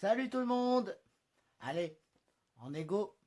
Salut tout le monde. Allez, en égo.